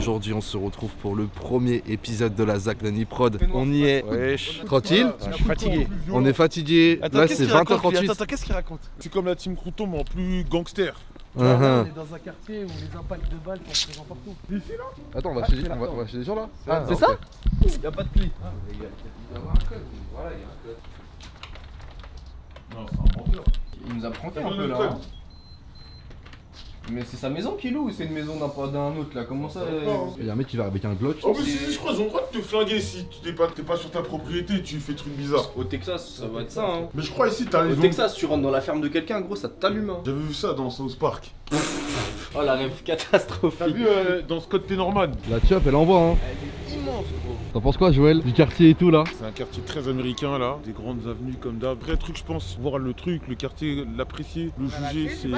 Aujourd'hui, on se retrouve pour le premier épisode de la Zach Nani Prod. On y est. Wesh. Tranquille Je suis fatigué. On est fatigué. Là, c'est 20h38. Attends, qu'est-ce qu'il raconte C'est comme la team Crouton, mais en plus gangster. Uh-huh. On est dans un quartier où les impacts de balles sont présents partout. Ici là Attends, on va, chez, on, va, on va chez des gens là Ah, c'est ça Y'a pas de pli. Non, c'est un menteur. Il nous a pranké un peu là. Mais c'est sa maison qu'il loue ou c'est une maison d'un d'un autre là Comment ça euh, Il y a un mec qui va avec un Glock. En plus, si, je crois qu'ils ont le droit de te flinguer si tu n'es pas, t'es pas sur ta propriété, tu fais trucs bizarres. Au Texas, ça va être ça hein. Mais je crois ici, t'as les Au Texas, tu rentres dans la ferme de quelqu'un, gros, ça t'allume hein. J'avais vu ça dans South Park. Oh la rêve catastrophique. T'as vu euh, dans Scott Tenorman La chop, elle envoie hein. Immense gros. T'en penses quoi, Joël Du quartier et tout là C'est un quartier très américain là, des grandes avenues comme d'hab. Vrai truc, je pense, voir le truc, le quartier, l'apprécier, le juger, c'est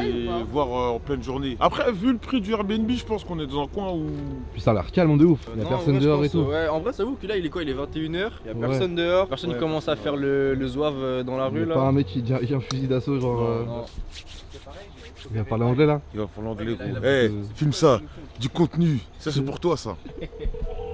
voir euh, en pleine journée. Après, vu le prix du Airbnb, je pense qu'on est dans un coin où. Puis ça a l'air calme de ouf. Il y a Non, personne vrai, dehors et tout. Ouais, en vrai, ça vous que là, il est quoi Il est 21h, il y a Ouais. personne dehors, personne Ouais. commence à faire le, le zouave euh, dans la rue a là. pas un mec qui dit un fusil d'assaut, genre. Non, euh, Non. Il va parler anglais là Il va pour l'anglais, Là, il a- gros. Eh, a- filme ça, du contenu. Ça, c'est pour toi, ça.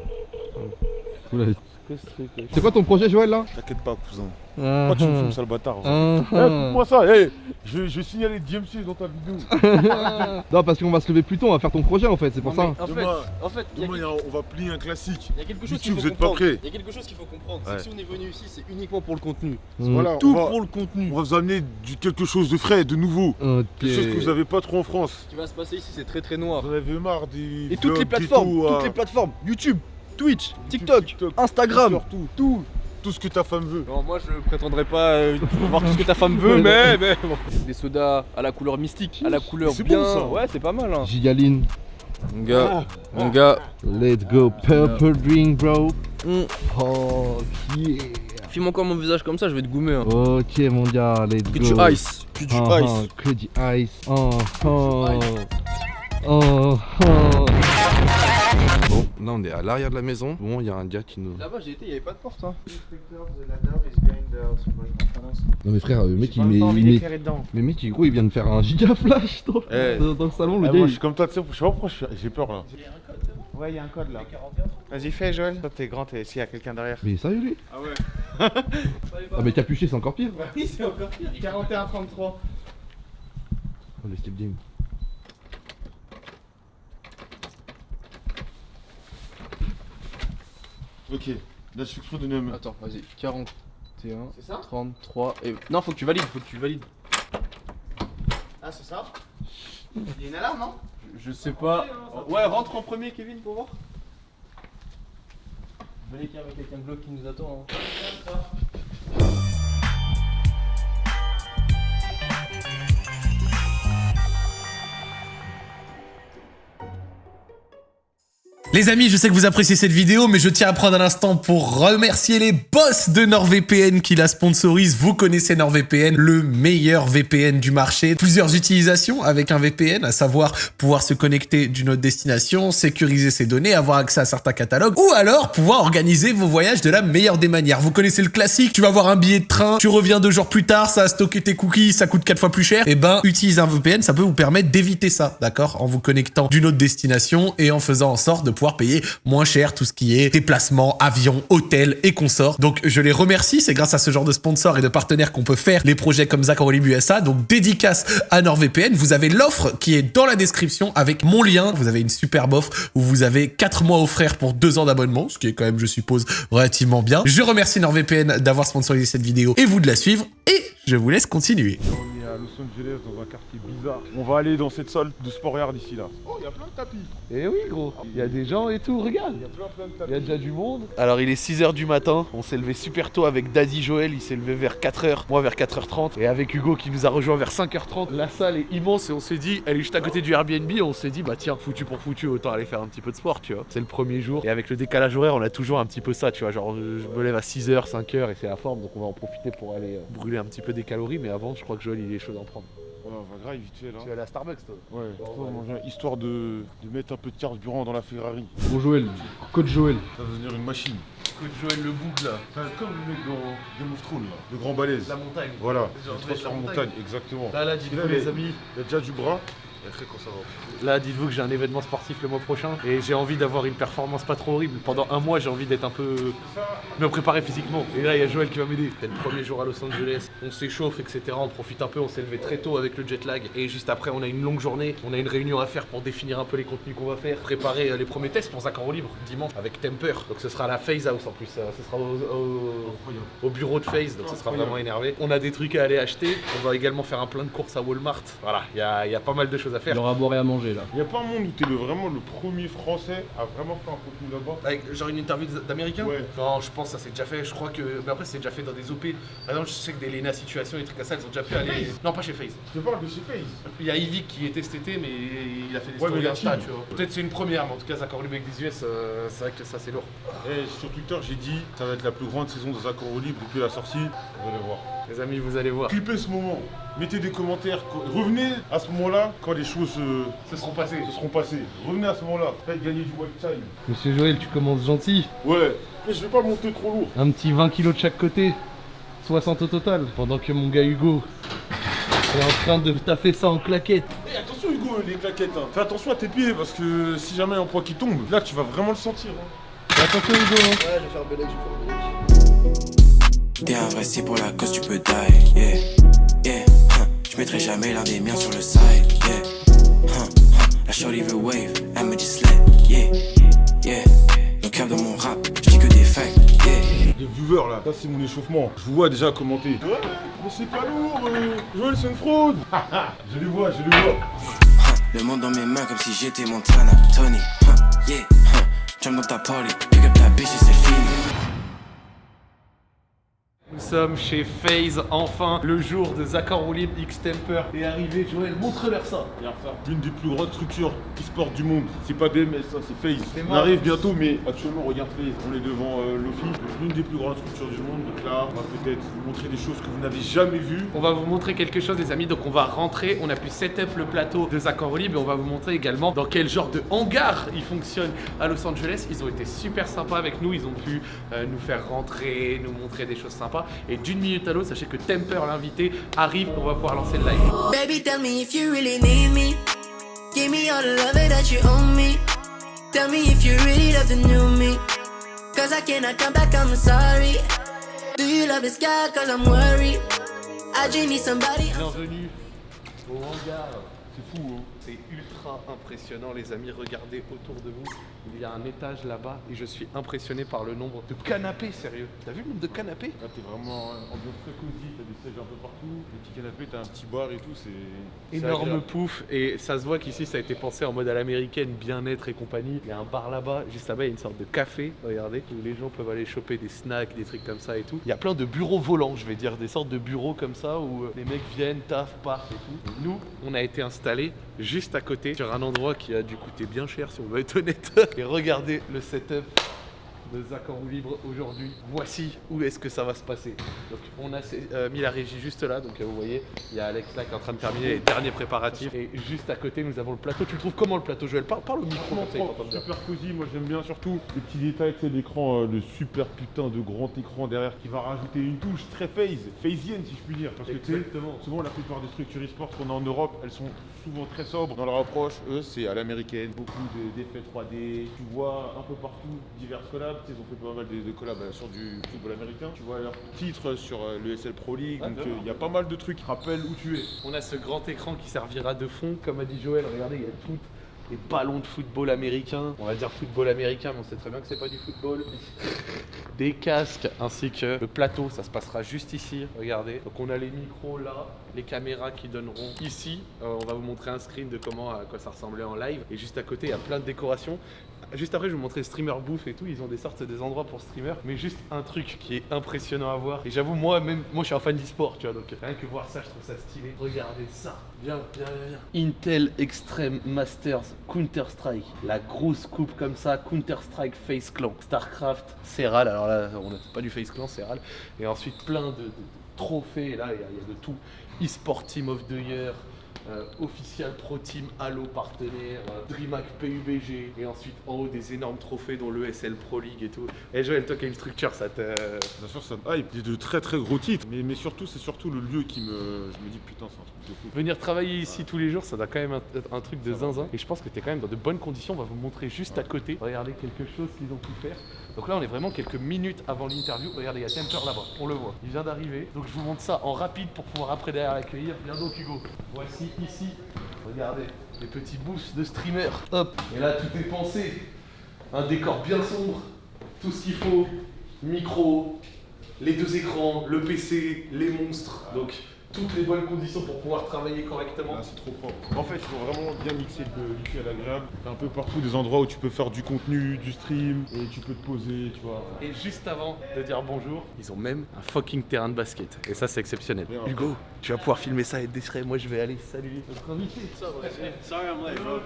C'est quoi ton projet, Joël là? T'inquiète pas, cousin. Ah, Pourquoi tu me ah. filmes ça, le bâtard Ah, Eh, coupe-moi ça, eh je, je vais signaler DMC dans ta vidéo. Non, parce qu'on va se lever plus tôt, on va faire ton projet en fait, c'est pour Non, ça. mais En fait, on va plier un classique. Il y a quelque chose qu'il YouTube, faut vous êtes pas comprendre. prêts Il y a quelque chose qu'il faut comprendre. Ouais. C'est que si on est venu ici, c'est uniquement pour le contenu. Mm. Voilà, Tout pour le contenu. on va vous amener du, quelque chose de frais, de nouveau. Quelque chose que vous avez pas trop en France. Ce qui va se passer ici, c'est très très noir. Vous en avez marre des. Et toutes les plateformes, toutes à- les plateformes, YouTube, Twitch, TikTok, TikTok, Instagram, tout. tout. Tout ce que ta femme veut. Non, moi je prétendrai pas euh, voir tout ce que ta femme veut, mais, mais bon. Des sodas à la couleur mystique, à la couleur C'est bien. bon, ça. Ouais, c'est pas mal. Hein. Gigaline, Mon gars, mon gars, let's go, purple drink, bro. mm. Oh, yeah. filme encore mon visage comme ça, je vais te goumer. Hein. Ok, mon gars, let's Que go. du ice, que du Ah, ice. ah, que du ice. Oh, oh. ice. Oh, oh. Bon, là on est à l'arrière de la maison. Bon, il y a un gars qui nous. Là-bas, j'ai été, il y avait pas de porte. Hein. Non, mais frère, le mec il J'ai met. il met- d'éclairer dedans. Mais mec, il- gros, il vient de faire un giga flash dans, Eh. dans- dans le salon. Le Ah, gars, moi, je suis comme toi, tu sais, je sais pas pourquoi j'ai peur là. Ouais, il y a un code là. Vas-y, fais Joël. Toi, t'es grand, t'es... s'il y a quelqu'un derrière. Mais sérieux, lui Ah ouais. Ah, mais capuché, c'est encore pire. Oui, c'est encore pire. 41-33. Oh, le Steve Jim. Ok, là je suis exprès de un. Attends, vas-y, 41, C'est ça 33 et. Non, faut que tu valides, faut que tu valides. Ah, c'est ça Il y a une alarme, non Je sais pas. Ouais, rentre en premier, Kevin, pour voir. Venez qu'il y a quelqu'un Glock qui nous attend. Hein. Les amis, je sais que vous appréciez cette vidéo, mais je tiens à prendre un instant pour remercier les boss de NordVPN qui la sponsorisent. Vous connaissez NordVPN, le meilleur VPN du marché. Plusieurs utilisations avec un VPN, à savoir pouvoir se connecter d'une autre destination, sécuriser ses données, avoir accès à certains catalogues, ou alors pouvoir organiser vos voyages de la meilleure des manières. Vous connaissez le classique, tu vas avoir un billet de train, tu reviens deux jours plus tard, ça a stocké tes cookies, ça coûte quatre fois plus cher. Et ben, utiliser un VPN, ça peut vous permettre d'éviter ça, d'accord? En vous connectant d'une autre destination et en faisant en sorte de pouvoir payer moins cher tout ce qui est déplacement, avion, hôtel et consorts. Donc je les remercie, c'est grâce à ce genre de sponsors et de partenaires qu'on peut faire les projets comme Zach en USA. Donc dédicace à NordVPN, vous avez l'offre qui est dans la description avec mon lien. Vous avez une superbe offre où vous avez 4 mois offerts pour 2 ans d'abonnement, ce qui est quand même, je suppose, relativement bien. Je remercie NordVPN d'avoir sponsorisé cette vidéo et vous de la suivre et je vous laisse continuer. On est à Los Angeles dans un quartier bizarre. On va aller dans cette salle de sport yard ici là. Oh, il y a plein de tapis. Eh oui, gros. Il y a des gens et tout, regarde. Il y a plein plein de Il y a tapis. déjà du monde. Alors il est 6h du matin, on s'est levé super tôt avec Daddy Joël, il s'est levé vers 4h, moi vers 4h30 et avec Hugo qui nous a rejoint vers 5h30. La salle est immense et on s'ait dit, elle est juste à côté du Airbnb, on s'est dit bah tiens, foutu pour foutu, autant aller faire un petit peu de sport, tu vois. C'est le premier jour et avec le décalage horaire, on a toujours un petit peu ça, tu vois, genre je me lève à 6h, 5h et c'est la forme donc on va en profiter pour aller euh, brûler un petit peu des calories mais avant je crois que Joël il est chaud d'en prendre. Ouais, on va grave vite fait là. vas aller à Starbucks toi Ouais, histoire de, de mettre un peu de carburant dans la Ferrari. Bon Joël, coach Joël. Ça va devenir une machine. Coach Joël Le Boug là. C'est comme le mec dans Game of Thrones là. Le grand balèze. montagne. Voilà, se transforme en la montagne. montagne, exactement. Là, là, dites-vous, les amis. Il y a déjà du bras. Là, dites-vous que j'ai un événement sportif le mois prochain et j'ai envie d'avoir une performance pas trop horrible. Pendant un mois, j'ai envie d'être un peu. me préparer physiquement. Et là, il y a Joël qui va m'aider. C'est le premier jour à Los Angeles. On s'échauffe, etc. On profite un peu. On s'est levé très tôt avec le jet lag. Et juste après, on a une longue journée. On a une réunion à faire pour définir un peu les contenus qu'on va faire. Préparer euh, les premiers tests pour Zach en libre dimanche avec Temper. Donc ce sera à la Phase House en plus. Euh, Ce sera au, au- au bureau de Phase. Donc ce sera vraiment énervé. On a des trucs à aller acheter. On va également faire un plein de courses à Walmart. Voilà, il y a, il y a pas mal de choses à faire. Il aura à boire et à manger là. Il y a pas un monde où t'es le, vraiment le premier français à vraiment faire un contenu là-bas. Avec genre une interview d'américain Ouais. Non, je pense que ça c'est déjà fait. Je crois que. Mais après, c'est déjà fait dans des OP. Par exemple, je sais que des Lena Situation et des trucs comme ça, ils ont déjà pu aller. Non, pas chez FaZe. Je parle de chez Face. Il y a Yvick qui était cet été, mais il a fait des Ouais, stories Insta, tu vois. Peut-être c'est une première, mais en tout cas, Zach Orlub avec des US, euh, c'est vrai que ça c'est lourd. Eh, sur Twitter, j'ai dit ça va être la plus grande saison de Zach en roue libre depuis la sortie. Vous allez voir. Les amis, vous allez voir. Clippez ce moment. Mettez des commentaires. Revenez à ce moment-là quand les choses euh, Ce seront passés. se seront passées. Revenez à ce moment-là. Faites gagner du white time. Monsieur Joël, tu commences gentil. Ouais. Mais je vais pas monter trop lourd. Un petit 20 kilos de chaque côté. 60 au total. Pendant que mon gars Hugo est en train de taffer ça en claquette. Eh, attention Hugo, les claquettes. hein. Fais attention à tes pieds parce que si jamais il y a un poids qui tombe, là tu vas vraiment le sentir. hein. Attention Hugo. T'es investi pour la cause, tu peux die, yeah, yeah. huh. Je mettrai jamais l'un des miens sur le side, yeah. huh, huh. La shorty veut wave, elle me dit slay, yeah, yeah. No cap dans mon rap, je dis que des facts, yeah. Les viewers là, ça c'est mon échauffement. Je vous vois déjà commenter. Ouais, mais c'est pas lourd. euh, Joël, c'est une fraude. je les vois, je les vois. Le monde dans mes mains comme si j'étais Montana, Tony, yeah. Jump dans ta party, pick up ta bitch et c'est fini. Nous sommes chez FaZe, enfin, le jour de Zach en roue libre X Temper est arrivé. Joël, montre-leur ça. Regarde ça. L'une des plus grandes structures e-sport du monde. C'est pas BMS, ça c'est FaZe. On arrive bientôt, mais actuellement, regarde FaZe. On est devant euh, l'office. L'une des plus grandes structures du monde. Donc là, on va peut-être vous montrer des choses que vous n'avez jamais vues. On va vous montrer quelque chose, les amis. Donc, on va rentrer. On a pu set up le plateau de Zach en roue libre et on va vous montrer également dans quel genre de hangar il fonctionne à Los Angeles. Ils ont été super sympas avec nous. Ils ont pu euh, nous faire rentrer, nous montrer des choses sympas. Et d'une minute à l'autre, sachez que Temper, l'invité, arrive. On va pouvoir lancer le live. Baby, tell me if you really need me. Give me all the love that you owe me. Tell me if you really love the new me. Cause I cannot come back, I'm sorry. Do you love this guy? Cause I'm worried. I just need somebody. Bienvenue au hangar. C'est fou, hein C'est ultra impressionnant, les amis. Regardez autour de vous. Il y a un étage là-bas et je suis impressionné par le nombre de canapés, sérieux. T'as vu le nombre de canapés? Là, t'es vraiment euh, ambiance très cosy. T'as des sièges un peu partout. Des petits canapés, t'as un petit bar et tout. C'est. Énorme pouf et ça se voit qu'ici ça a été pensé en mode à l'américaine, bien-être et compagnie. Il y a un bar là-bas, juste là-bas il y a une sorte de café, regardez, où les gens peuvent aller choper des snacks, des trucs comme ça et tout. Il y a plein de bureaux volants, je vais dire, des sortes de bureaux comme ça où euh, les mecs viennent, taf, partent et tout. Nous, on a été installés juste à côté sur un endroit qui a dû coûter bien cher si on veut être honnête. Et regardez le setup de Zach en libre aujourd'hui. Voici où est-ce que ça va se passer. Donc on a euh, mis la régie juste là, donc euh, vous voyez, il y a Alex là qui est en train de terminer les derniers préparatifs. Et juste à côté nous avons le plateau. Tu le trouves comment le plateau Joël? Parle, parle au micro comme ça, super cosy, moi j'aime bien surtout les petits détails, sais, l'écran, euh, le super putain de grand écran derrière qui va rajouter une touche très phase, phasienne si je puis dire, parce que souvent la plupart des structures e-sport qu'on a en Europe, elles sont souvent très sobres dans leur approche, eux c'est à l'américaine, beaucoup de- d'effets 3D, tu vois un peu partout divers collabs, ils ont fait pas mal de, de collabs euh, sur du football américain, tu vois leurs titres sur euh, le SL Pro League, donc euh, il y a pas mal de trucs qui rappellent où tu es. On a ce grand écran qui servira de fond, comme a dit Joël. Regardez, il y a tout. Les ballons de football américain, on va dire football américain, mais on sait très bien que c'est pas du football. Des casques ainsi que le plateau, ça se passera juste ici. Regardez. Donc on a les micros là, les caméras qui donneront ici. Euh, on va vous montrer un screen de comment à quoi ça ressemblait en live. Et juste à côté, il y a plein de décorations. Juste après, je vais vous montrer streamer bouffe et tout. Ils ont des sortes des endroits pour streamer. Mais juste un truc qui est impressionnant à voir. Et j'avoue, moi, même, moi, je suis un fan d'e-sport, tu vois. Donc rien que voir ça, je trouve ça stylé. Regardez ça. Viens, viens, viens, viens. Intel Extreme Masters Counter-Strike. La grosse coupe comme ça. Counter-Strike Face Clan. StarCraft, Serral. Alors là, on n'a pas du Face Clan, Serral. Et ensuite, plein de, de- de trophées. Là, il y, y a de tout. E-sport Team of the Year. Euh, official Pro Team Halo partenaire, euh, DreamHack PUBG, et ensuite en haut des énormes trophées dont le SL Pro League et tout. Et Joël, toi qui as une structure, ça te. Bien sûr, ça me hype. Il y a de très très gros titres. Mais, mais surtout, c'est surtout le lieu qui me. Je me dis, putain, c'est un truc de fou. Venir travailler ici tous les jours, ça doit quand même être un truc de zinzin. Et je pense que tu es quand même dans de bonnes conditions. On va vous montrer juste à côté. Regardez quelque chose qu'ils ont pu faire. Donc là, on est vraiment quelques minutes avant l'interview. Regardez, il y a Temper là-bas, on le voit. Il vient d'arriver. Donc je vous montre ça en rapide pour pouvoir après derrière l'accueillir. Viens donc Hugo. Voici ici, regardez, les petits boosts de streamer. Hop. Et là, tout est pensé. Un décor bien sombre, tout ce qu'il faut. Micro, les deux écrans, le PC, les monstres. Donc toutes les bonnes conditions pour pouvoir travailler correctement. Là, c'est trop propre. En fait, il faut vraiment bien mixer le l'utile à l'agréable. T'as un peu partout des endroits où tu peux faire du contenu, du stream, et tu peux te poser, tu vois. Et juste avant de dire bonjour, ils ont même un fucking terrain de basket. Et ça, c'est exceptionnel. Bien. Hugo, tu vas pouvoir filmer ça et être discret. Moi, je vais aller saluer notre invité. Sorry I'm late, bro.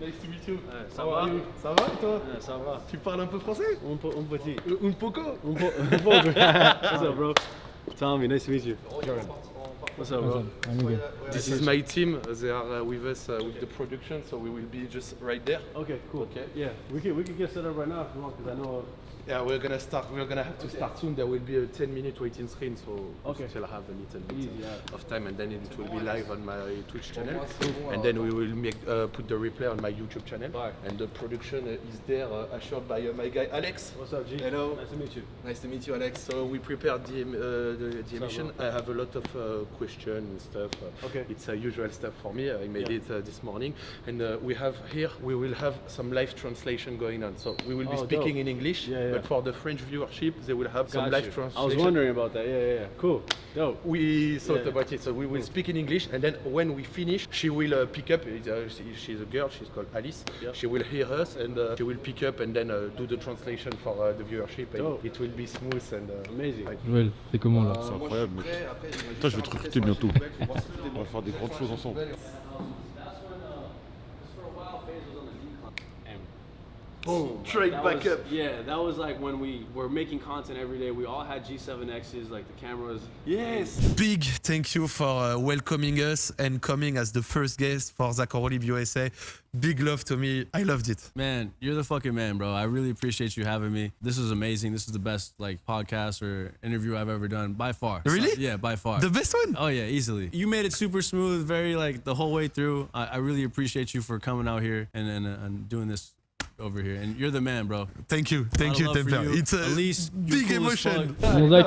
Nice to meet you. ça va? you? Ça va toi? Ça va. Tu parles un peu français? Un, po- un petit. Euh, Un poco Un po- un poco. What's up, bro? Tommy, nice to meet you. What's up, bro? This is my team. They are uh, with us uh, with the production, so we will be just right there. Okay, cool. Okay. Yeah, we can we can get set up right now if you want, because I know. Yeah, we're gonna start. We're gonna have to start soon. There will be a 10 minute waiting screen, so Okay. we still have a little bit Easy, yeah. of time, and then it will be live on my Twitch channel, and then we will make uh, put the replay on my YouTube channel. Right. And the production uh, is there, uh, assured by uh, my guy Alex. What's up, G? Hello. Nice to meet you. Nice to meet you, Alex. So we prepared the, uh, the, the emission. I have a lot of uh, questions and stuff. Uh, Okay. It's uh, usual stuff for me. I made Yeah. it uh, this morning, and uh, we have here we will have some live translation going on. So we will be Oh, speaking dope. in English, yeah. But for the French viewership, they will have some Got live you. translation. I was wondering about that. Yeah, yeah, yeah. Cool. Dope. We thought Yeah. about it, so we will speak in English, and then when we finish, she will uh, pick up. Uh, she- she's a girl. She's called Alice. Yeah. She will hear us, and uh, she will pick up and then uh, do the translation for uh, the viewership, and Dope. it will be smooth and. Uh, Amazing. Joël, c'est comment là? C'est incroyable, mec. Putain, je vais te recruter bientôt. On va faire des grandes choses ensemble. Boom. Straight That back was- up. Yeah, that was like when we were making content every day. We all had G7Xs, like the cameras. Yes. Big thank you for uh, welcoming us and coming as the first guest for Zakorolib USA. Big love to me. I loved it. Man, you're the fucking man, bro. I really appreciate you having me. This is amazing. This is the best like podcast or interview I've ever done by far. Really? So- yeah, by far. The best one? Oh yeah, easily. You made it super smooth, very like the whole way through. I, I really appreciate you for coming out here and and, uh, and doing this over here. And you're the man, bro. Thank you. Thank you, Temper. you. It's a big emotion. Bon Zach,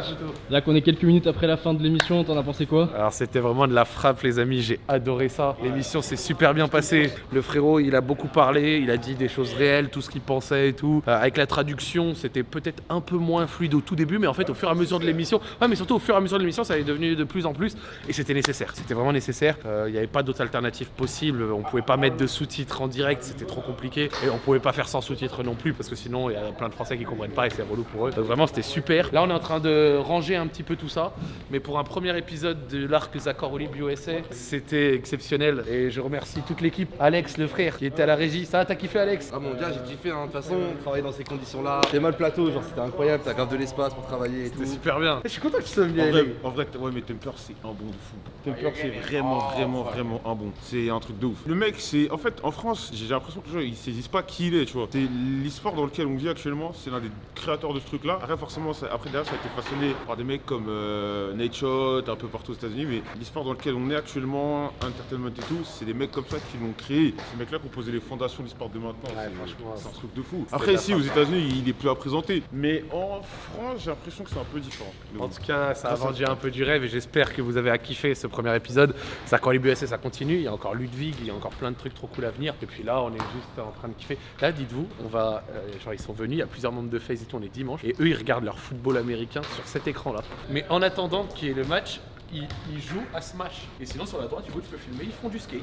là qu'on est quelques minutes après la fin de l'émission, t'en as pensé quoi? Alors c'était vraiment de la frappe les amis, j'ai adoré ça. L'émission s'est super bien passée. Le frérot il a beaucoup parlé, il a dit des choses réelles, tout ce qu'il pensait et tout. Euh, avec la traduction c'était peut-être un peu moins fluide au tout début mais en fait au fur et à mesure de l'émission, ouais mais surtout au fur et à mesure de l'émission ça est devenu de plus en plus et c'était nécessaire. C'était vraiment nécessaire. Euh, Il n'y avait pas d'autres alternatives possibles. On pouvait pas mettre de sous-titres en direct, c'était trop compliqué. Et on pouvait pas faire sans sous-titres non plus parce que sinon il y a plein de Français qui comprennent pas et c'est relou pour eux. Donc vraiment c'était super. Là on est en train de ranger un petit peu tout ça. Mais pour un premier épisode de l'arc Zakor Olib USA, c'était exceptionnel. Et je remercie toute l'équipe. Alex, le frère, qui était à la régie. Ça, t'as kiffé Alex? Ah mon gars, j'ai kiffé, hein. de toute façon, travailler dans ces conditions-là. T'es mal plateau, genre c'était incroyable, t'as grave de l'espace pour travailler et tout. C'était super bien. Je suis content que tu sois venu En vrai, en vrai, ouais, mais Temper, c'est un bon de fou. Temper, c'est vraiment, vraiment, vraiment un bon. C'est un truc de ouf. Le mec, c'est. En fait, en France, j'ai l'impression que les gens, ils saisissent pas qui il est, tu vois. C'est l'e-sport dans lequel on vit actuellement, c'est l'un des créateurs de ce truc-là. Après, forcément, ça- après, derrière, ça a été façonné par des mecs comme euh, Nate Shot, un peu partout aux États-Unis. Mais l'e-sport dans lequel on est actuellement, Entertainment et tout, c'est des mecs comme ça qui l'ont créé. Ces mecs-là qui ont posé les fondations de l'e-sport de maintenant. Ouais, C'est- franchement, c'est un truc de fou. Après, ici, aux. États-Unis, il est plus à présenter. Mais en France, j'ai l'impression que c'est un peu différent. En tout cas, ça a vendu un peu du rêve et j'espère que vous avez à kiffer ce premier épisode. Ça, quand les BSS, ça continue. Il y a encore Ludwig, il y a encore plein de trucs trop cool à venir. Et puis là, on est juste en train de kiffer. Là, dites-vous, on va, euh, genre, ils sont venus, il y a plusieurs membres de FaZe et tout, on est dimanche. Et eux, ils regardent leur football américain sur cet écran-là. Mais en attendant qu'il y ait le match, ils, ils jouent à Smash. Et sinon, sur la droite, Hugo, tu peux filmer, ils font du skate.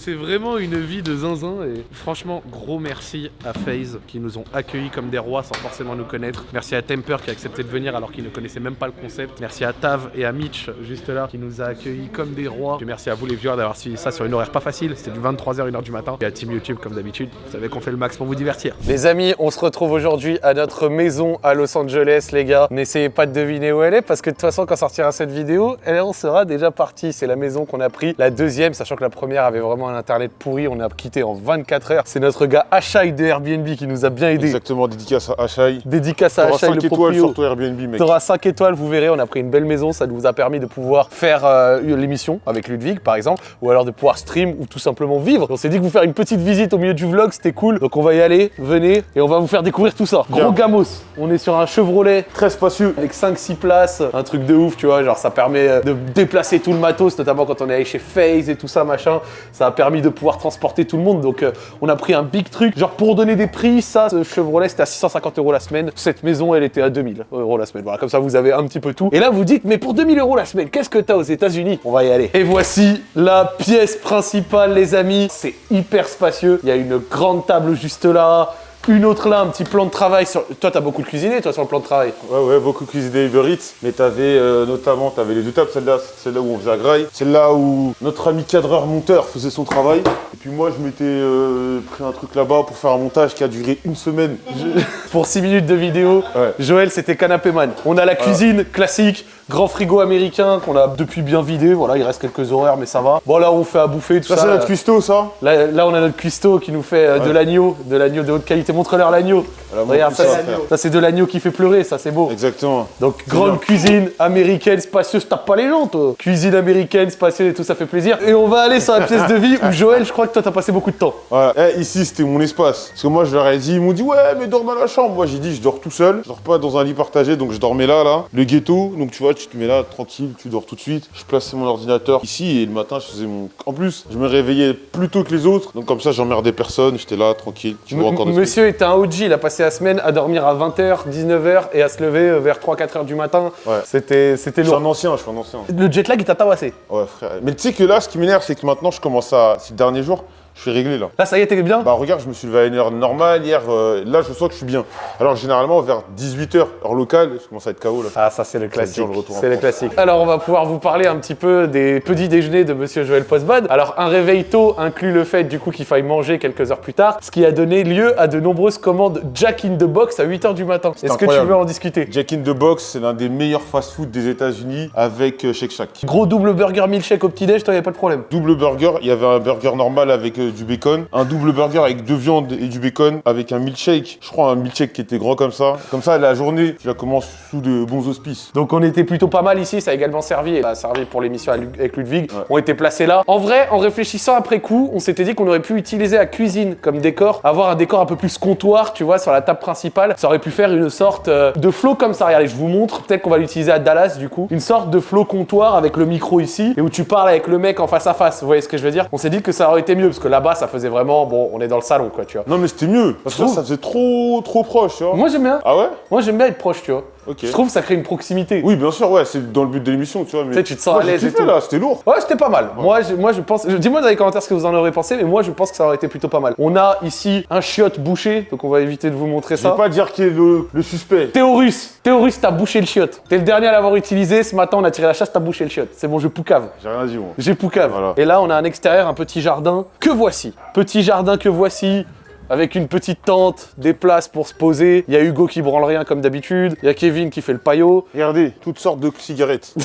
C'est vraiment une vie de zinzin et franchement, gros merci à FaZe qui nous ont accueillis comme des rois sans forcément nous connaître. Merci à Temper qui a accepté de venir alors qu'il ne connaissait même pas le concept. Merci à Tav et à Mitch juste là qui nous a accueillis comme des rois. Et merci à vous les viewers d'avoir suivi ça sur une horaire pas facile. C'était du 23h 1h du matin. Et à Team YouTube comme d'habitude. Vous savez qu'on fait le max pour vous divertir. Les amis, on se retrouve aujourd'hui à notre maison à Los Angeles les gars. N'essayez pas de deviner où elle est parce que de toute façon quand sortira cette vidéo, elle en sera déjà partie. C'est la maison qu'on a pris, la deuxième, sachant que la première avait vraiment un internet pourri. On a quitté en 24 heures. C'est notre gars Ashai de Airbnb qui nous a bien aidé. Exactement, dédicace à Achai. Dédicace à Ashai 5 le étoiles sur ton Airbnb, mec. T'auras 5 étoiles, vous verrez, on a pris une belle maison, ça nous a permis de pouvoir faire euh, l'émission avec Ludwig par exemple, ou alors de pouvoir stream ou tout simplement vivre. On s'est dit que vous faire une petite visite au milieu du vlog, c'était cool. Donc on va y aller, venez, et on va vous faire découvrir tout ça. Gros gamos, on est sur un Chevrolet Très spacieux. avec 5-6 places, un truc de ouf, tu vois, genre ça permet euh, de déplacer tout le matos, notamment quand on est allé chez FaZe et tout ça, machin. Ça a permis de pouvoir transporter tout le monde, donc euh, on a pris un big truc. Genre pour donner des prix, ça, ce Chevrolet, c'était à 650 euros la semaine. Cette maison, elle était à 2000 euros la semaine. Voilà, comme ça vous avez un petit peu tout. Et là, vous dites, mais pour 2000 euros la semaine, qu'est-ce que t'as aux États-Unis? On va y aller. Et voici la pièce principale, les amis. C'est hyper spacieux. Il y a une grande table juste là. Une autre là, un petit plan de travail. Sur... Toi, t'as beaucoup de cuisiné, toi, sur le plan de travail. Ouais, ouais, beaucoup cuisiné Uber Eats, mais t'avais euh, notamment, t'avais les deux tables, celle-là, celle-là où on faisait la graille, celle-là où notre ami cadreur monteur faisait son travail, et puis moi je m'étais euh, pris un truc là-bas pour faire un montage qui a duré une semaine. Pour 6 minutes de vidéo, Ouais. Joël, c'était canapé man. On a la cuisine classique, grand frigo américain qu'on a depuis bien vidé. Voilà, il reste quelques horaires, mais ça va. Bon, là, on fait à bouffer, tout Ça, ça. c'est notre cuistot, ça Là, là, on a notre cuistot qui nous fait euh, de l'agneau, de l'agneau de haute qualité. Montre-leur l'agneau. Regarde, ça, ça, c'est- de l'agneau qui fait pleurer, ça, c'est beau. Exactement. Donc, grande bien. cuisine américaine, spacieuse, tape pas les gens, toi. Cuisine américaine, spacieuse et tout, ça fait plaisir. Et on va aller sur la pièce de vie où Joël, je crois que toi, t'as passé beaucoup de temps. Voilà. Eh, ici, c'était mon espace. Parce que moi, je leur ai dit, ils m'ont dit, ouais, mais dors dans la chambre. Moi, j'ai dit, je dors tout seul. Je dors pas dans un lit partagé, donc je dormais là, là. Le ghetto, donc tu vois, tu te mets là, tranquille, tu dors tout de suite. Je plaçais mon ordinateur ici et le matin, je faisais mon. En plus, je me réveillais plus tôt que les autres. Donc comme ça, j'emmerdais personne. J'étais là, tranquille. Tu vois encore. Monsieur était un OG, il a passé la semaine à dormir à 20h, 19h et à se lever euh, vers 3-4h du matin. Ouais. C'était c'était Je suis un lourd. ancien, je suis un ancien. Le jet lag, il t'a tabassé. Ouais, frère. Mais tu sais que là, ce qui m'énerve, c'est que maintenant, je commence à. Ces derniers jours, je suis réglé là. Là, ça y est, t'es bien Bah regarde, je me suis levé à une heure normale hier. euh, là, je sens que je suis bien. Alors généralement, vers 18h, heure locale, je commence à être KO là. Ah, ça, c'est le classique. le C'est le France. classique. Alors, on va pouvoir vous parler un petit peu des petits déjeuners de Monsieur Joël Postbad. Alors, un réveil tôt inclut le fait, du coup, qu'il faille manger quelques heures plus tard, ce qui a donné lieu à de nombreuses commandes Jack in the Box à 8h du matin. Est-ce que tu veux en discuter Jack in the Box, c'est l'un des meilleurs fast-food des États-Unis avec euh, Shake Shack. Gros double burger milkshake au petit-déj, toi, y a pas de problème. Double burger, il y avait un burger normal avec euh, du bacon, un double burger avec deux viandes et du bacon, avec un milkshake, je crois un milkshake qui était grand comme ça. Comme ça, la journée, tu la commences sous de bons auspices. Donc on était plutôt pas mal ici, ça a également servi, et ça a servi pour l'émission avec Ludwig, Ouais. ont été placés là. En vrai, en réfléchissant après coup, on s'était dit qu'on aurait pu utiliser la cuisine comme décor, avoir un décor un peu plus comptoir, tu vois, sur la table principale. Ça aurait pu faire une sorte euh, de flow comme ça. Regardez, je vous montre, peut-être qu'on va l'utiliser à Dallas du coup. Une sorte de flow comptoir avec le micro ici, et où tu parles avec le mec en face à face, vous voyez ce que je veux dire? On s'est dit que ça aurait été mieux, parce que là-bas, ça faisait vraiment, bon, on est dans le salon quoi, tu vois. Non mais c'était mieux, parce que là, ça faisait trop trop proche, tu vois. Moi j'aime bien, Ah ouais? Moi j'aime bien être proche, tu vois. Je trouve que ça crée une proximité. Oui, bien sûr, ouais, c'est dans le but de l'émission, tu vois. Mais Tu sais, tu te sens Moi, à l'aise et kiffé, tout. là, c'était lourd. Ouais, c'était pas mal. Moi, je, moi, je pense. Dis-moi dans les commentaires ce que vous en aurez pensé, mais moi, je pense que ça aurait été plutôt pas mal. On a ici un chiotte bouché, donc on va éviter de vous montrer Je vais ça. pas dire qui est le, le suspect. Théorus, Théorus, t'as bouché le chiotte. T'es le dernier à l'avoir utilisé. Ce matin, on a tiré la chasse, t'as bouché le chiotte. C'est bon, je poucave. J'ai rien dit, moi. J'ai poucave. Voilà. Et là, on a un extérieur, un petit jardin que voici? Petit jardin que voici? Avec une petite tente, des places pour se poser. Il y a Hugo qui branle rien comme d'habitude. Il y a Kevin qui fait le paillot. Regardez, toutes sortes de cigarettes.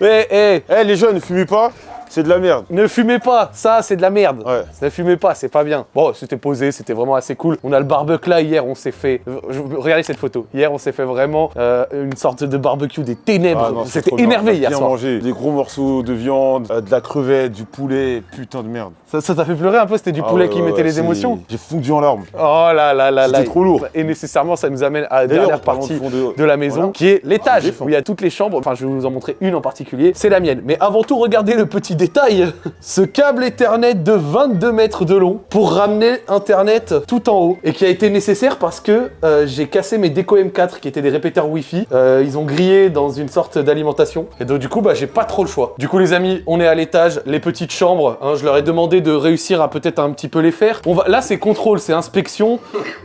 Eh, eh, Eh, les jeunes, ne fumez pas, c'est de la merde. ne fumez pas, ça c'est de la merde. Ouais. Ne fumez pas, c'est pas bien. Bon, c'était posé, c'était vraiment assez cool. On a le barbecue là, hier on s'est fait... je- Regardez cette photo. Hier on s'est fait vraiment euh, une sorte de barbecue des ténèbres. Ah c'était énervé On a hier bien soir. mangé. Des gros morceaux de viande, euh, de la crevette, du poulet, putain de merde. Ça t'a fait pleurer un peu, c'était du Ah poulet ouais, qui ouais, mettait les émotions? J'ai fondu en larmes. Oh là là là là. C'était trop lourd. Et nécessairement ça nous amène à la dernière partie de de- la maison, Voilà. qui est l'étage, où il y a toutes les chambres. Enfin, je vais vous en montrer une en particulier. C'est la mienne. Mais avant tout, regardez le petit détail, ce câble Ethernet de 22 mètres de long pour ramener Internet tout en haut et qui a été nécessaire parce que euh, j'ai cassé mes Deco M4 qui étaient des répéteurs Wi-Fi. Euh, ils ont grillé dans une sorte d'alimentation et donc du coup bah j'ai pas trop le choix. Du coup les amis, on est à l'étage, les petites chambres, hein, je leur ai demandé de réussir à peut-être un petit peu les faire. On va, là c'est contrôle, c'est inspection,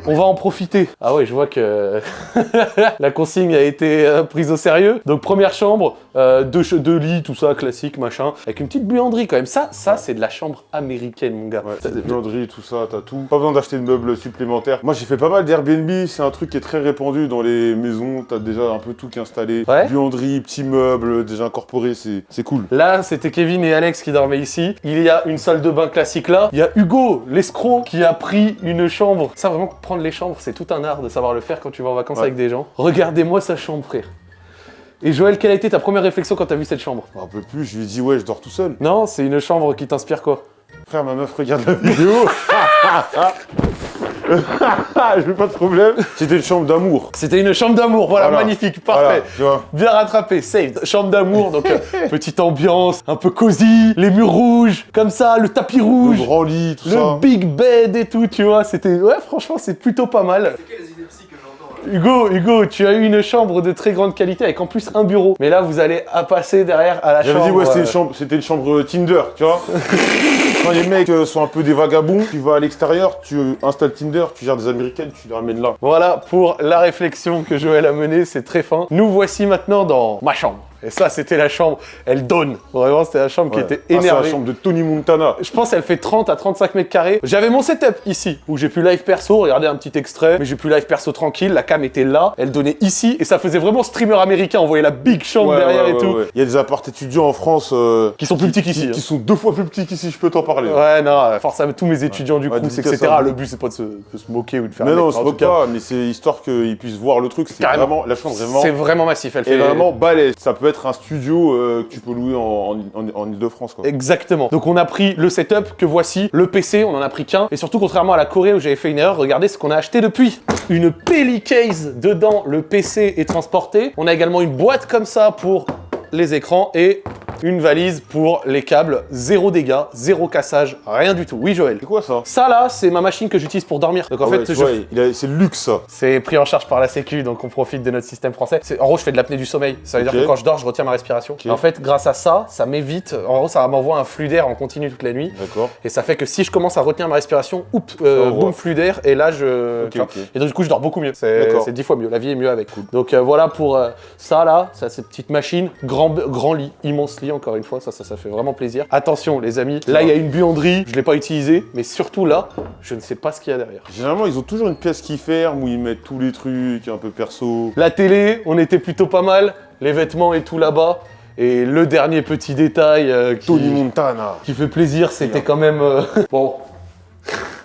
on va en profiter. Ah ouais, je vois que la consigne a été euh, prise au sérieux. Donc première chambre, deux, ch- deux lits, tout ça, classique, machin, avec une petite buanderie quand même. Ça, ça c'est de la chambre américaine, mon gars. Ouais, t'as des buanderies, tout ça, t'as tout. Pas besoin d'acheter de meubles supplémentaires. Moi, j'ai fait pas mal d'Airbnb. C'est un truc qui est très répandu dans les maisons. T'as déjà un peu tout qui est installé. Ouais. Buanderie, petits meubles, déjà incorporés. C'est c'est cool. Là, c'était Kevin et Alex qui dormaient ici. Il y a une salle de bain classique là. Il y a Hugo, l'escroc, qui a pris une chambre. Ça, vraiment, prendre les chambres, c'est tout un art de savoir le faire quand tu vas en vacances Ouais. avec des gens. Regardez-moi sa chambre, frère. Et Joël, quelle a été ta première réflexion quand t'as vu cette chambre? Me rappelle plus. Je lui ai dit, ouais, je dors tout seul. Non, c'est une chambre qui t'inspire quoi? Frère, ma meuf regarde la vidéo. je veux pas de problème. C'était une chambre d'amour. C'était une chambre d'amour, voilà, Voilà. magnifique, parfait. Voilà, tu vois. Bien rattrapé, safe. Chambre d'amour, donc euh, petite ambiance, un peu cosy, les murs rouges, comme ça, le tapis Le rouge, grand lit, tout le ça. big bed et tout, tu vois. C'était, ouais, franchement, c'est plutôt pas mal. Hugo, Hugo, tu as eu une chambre de très grande qualité avec en plus un bureau. Mais là, vous allez à passer derrière à la J'avais chambre. dit, ouais, c'était une euh, chambre, c'était une chambre Tinder, tu vois. Quand les mecs euh, sont un peu des vagabonds, tu vas à l'extérieur, tu installes Tinder, tu gères des américaines, tu les ramènes là. Voilà pour la réflexion que Joël a menée, c'est très fin. Nous voici maintenant dans ma chambre. Et ça, c'était la chambre, elle donne. Vraiment, c'était la chambre qui était Ah, c'est énervée. la chambre de Tony Montana. Je pense qu'elle fait 30 à 35 mètres carrés. J'avais mon setup ici, où j'ai pu live perso, regarder un petit extrait, mais j'ai pu live perso tranquille, la cam était là, elle donnait ici, et ça faisait vraiment streamer américain, on voyait la big chambre Ouais, derrière ouais, et tout. Il y a des apparts étudiants en France euh, Qui sont plus petits qu'ici, Qui, hein. qui sont deux fois plus petits qu'ici, je peux t'en parler. Ouais, non, force à tous mes étudiants du coup, etc. Le but, c'est pas de se, de se moquer ou de faire Mais non, mec, c'est en pas mais c'est histoire qu'ils puissent voir le truc. C'est vraiment, la chambre vraiment, C'est vraiment massif, elle fait vraiment balèze. Ça peut être un studio euh, que tu peux louer en, en, en, Ile-de-France. Exactement. Donc on a pris le setup que voici, le PC, on en a pris qu'un. Et surtout, contrairement à la Corée où j'avais fait une erreur, regardez ce qu'on a acheté depuis. Une Pelly Case dedans, le PC est transporté. On a également une boîte comme ça pour les écrans et une valise pour les câbles. Zéro dégâts, zéro cassage, rien du tout. Oui Joël. C'est quoi ça Ça là, c'est ma machine que j'utilise pour dormir. Donc en Ah fait, je c'est le luxe, c'est pris en charge par la Sécu, donc on profite de notre système français. En gros, je fais de l'apnée du sommeil. Ça veut dire que quand je dors, je retiens ma respiration. En fait, grâce à ça, ça m'évite. En gros, ça m'envoie un flux d'air en continu toute la nuit. D'accord. Et ça fait que si je commence à retenir ma respiration, oups, euh, boum, flux d'air, et là je. Et donc du coup, je dors beaucoup mieux. C'est dix fois mieux. La vie est mieux avec. Donc euh, voilà pour euh, ça là, ça c'est petite machine, grand, grand lit, immense lit encore une fois, ça, ça, ça fait vraiment plaisir. Attention les amis, là il y a une buanderie, je l'ai pas utilisée, mais surtout là, je ne sais pas ce qu'il y a derrière. Généralement, ils ont toujours une pièce qui ferme où ils mettent tous les trucs un peu perso. La télé, on était plutôt pas mal, les vêtements et tout là-bas. Et le dernier petit détail euh, qui, Tony Montana. qui fait plaisir, c'était quand même... euh, bon,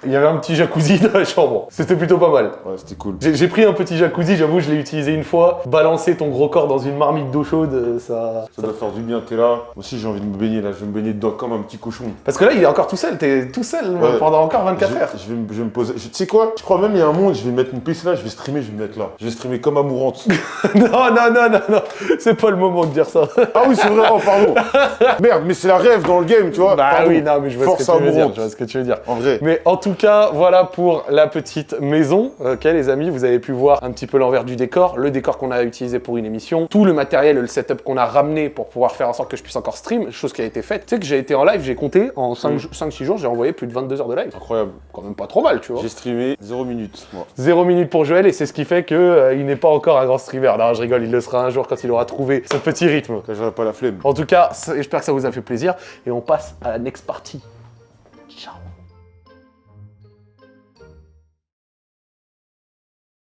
il y avait un petit jacuzzi dans la chambre. C'était plutôt pas mal. Ouais, c'était cool. J'ai pris un petit jacuzzi, j'avoue, je l'ai utilisé une fois. Balancer ton gros corps dans une marmite d'eau chaude, euh, ça... Ça doit faire du bien, t'es là. Moi aussi, j'ai envie de me baigner là. Je vais me baigner dedans comme un petit cochon. Parce que là, il est encore tout seul, t'es tout seul euh, Ouais. pendant encore 24 je, heures. je vais, me- je vais me poser. Tu sais quoi? Je crois même il y a un monde, je vais mettre mon PC là, je vais streamer, je vais me mettre là. Je vais streamer comme amourante. non, non, non, non, non, c'est pas le moment de dire ça. ah oui, c'est vrai, oh pardon. Merde, mais c'est la rêve dans le game, tu vois. Bah Pardon. oui, non, mais je vois Force ce que tu veux dire, je vois ce que tu veux dire. En vrai. Mais en tout cas, voilà pour la petite maison. Ok, les amis, vous avez pu voir un petit peu l'envers du décor, le décor qu'on a utilisé pour une émission, tout le matériel le setup qu'on a ramené pour pouvoir faire en sorte que je puisse encore stream, chose qui a été faite. Tu sais que j'ai été en live, j'ai compté, en 5-6 jours, j'ai envoyé plus de 22 heures de live. Incroyable. Quand même pas trop mal, tu vois. J'ai streamé 0 minutes, moi. Zéro minute pour Joël et c'est ce qui fait que euh, il n'est pas encore un grand streamer. Non, je rigole, il le sera un jour quand il aura trouvé ce petit rythme. Là, j'aurais pas la flemme. En tout cas, j'espère que ça vous a fait plaisir et on passe à la next party.